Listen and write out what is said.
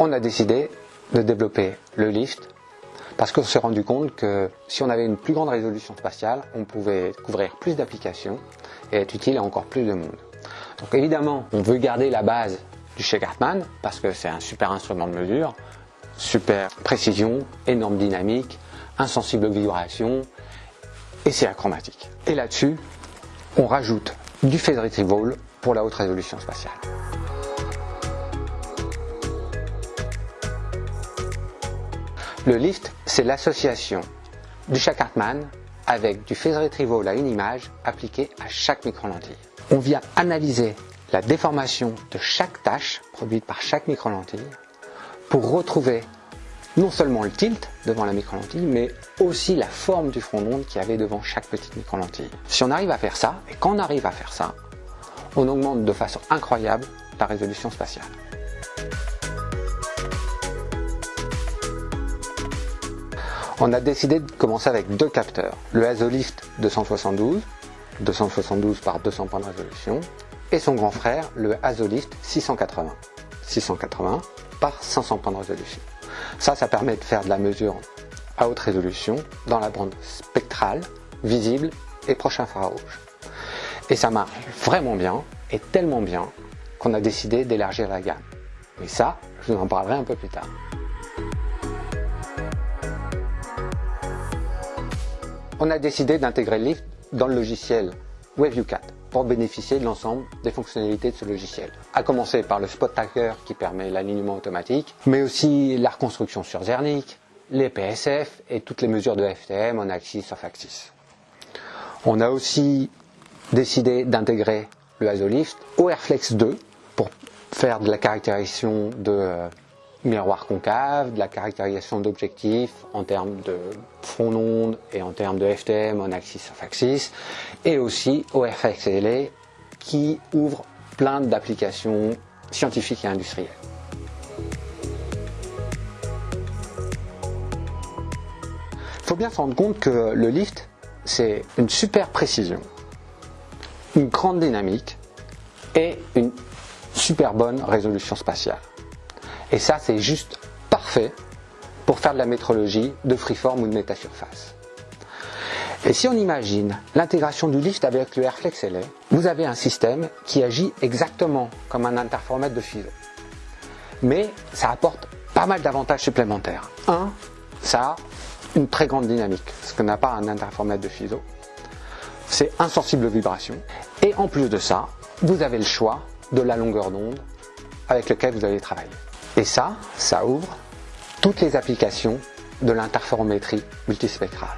on a décidé de développer le lift parce qu'on s'est rendu compte que si on avait une plus grande résolution spatiale, on pouvait couvrir plus d'applications et être utile à encore plus de monde. Donc évidemment, on veut garder la base du chez Cartman parce que c'est un super instrument de mesure, super précision, énorme dynamique, insensible aux vibrations et c'est achromatique. Et là-dessus, on rajoute du phase retrieval pour la haute résolution spatiale. Le lift, c'est l'association du chat Cartman avec du phase retrieval à une image appliquée à chaque micro-lentille. On vient analyser la déformation de chaque tâche produite par chaque micro-lentille pour retrouver non seulement le tilt devant la micro-lentille, mais aussi la forme du front d'onde qu'il y avait devant chaque petite micro-lentille. Si on arrive à faire ça, et quand on arrive à faire ça, on augmente de façon incroyable la résolution spatiale. On a décidé de commencer avec deux capteurs, le Azolift 272, 272 par 200 points de résolution, et son grand frère, le Azolift 680, 680 par 500 points de résolution. Ça, ça permet de faire de la mesure à haute résolution dans la bande spectrale, visible et proche infrarouge. Et ça marche vraiment bien, et tellement bien, qu'on a décidé d'élargir la gamme. Mais ça, je vous en parlerai un peu plus tard. On a décidé d'intégrer Lift dans le logiciel WebView 4 pour bénéficier de l'ensemble des fonctionnalités de ce logiciel. À commencer par le Spot Tracker qui permet l'alignement automatique, mais aussi la reconstruction sur Zernik, les PSF et toutes les mesures de FTM en axis off-axis. On a aussi décidé d'intégrer le Azolift au Airflex 2 pour faire de la caractérisation de euh, miroir concave, de la caractérisation d'objectifs en termes de front d'onde et en termes de FTM en axis of axis, et aussi au RFXLA qui ouvre plein d'applications scientifiques et industrielles. Il faut bien se rendre compte que le lift, c'est une super précision, une grande dynamique et une super bonne résolution spatiale. Et ça, c'est juste parfait pour faire de la métrologie de freeform ou de métasurface. Et si on imagine l'intégration du lift avec le Airflex LA, vous avez un système qui agit exactement comme un interformètre de FISO. Mais ça apporte pas mal d'avantages supplémentaires. Un, ça a une très grande dynamique, ce que n'a pas un interformètre de FISO. C'est insensible aux vibrations. Et en plus de ça, vous avez le choix de la longueur d'onde avec laquelle vous allez travailler. Et ça, ça ouvre toutes les applications de l'interférométrie multispectrale.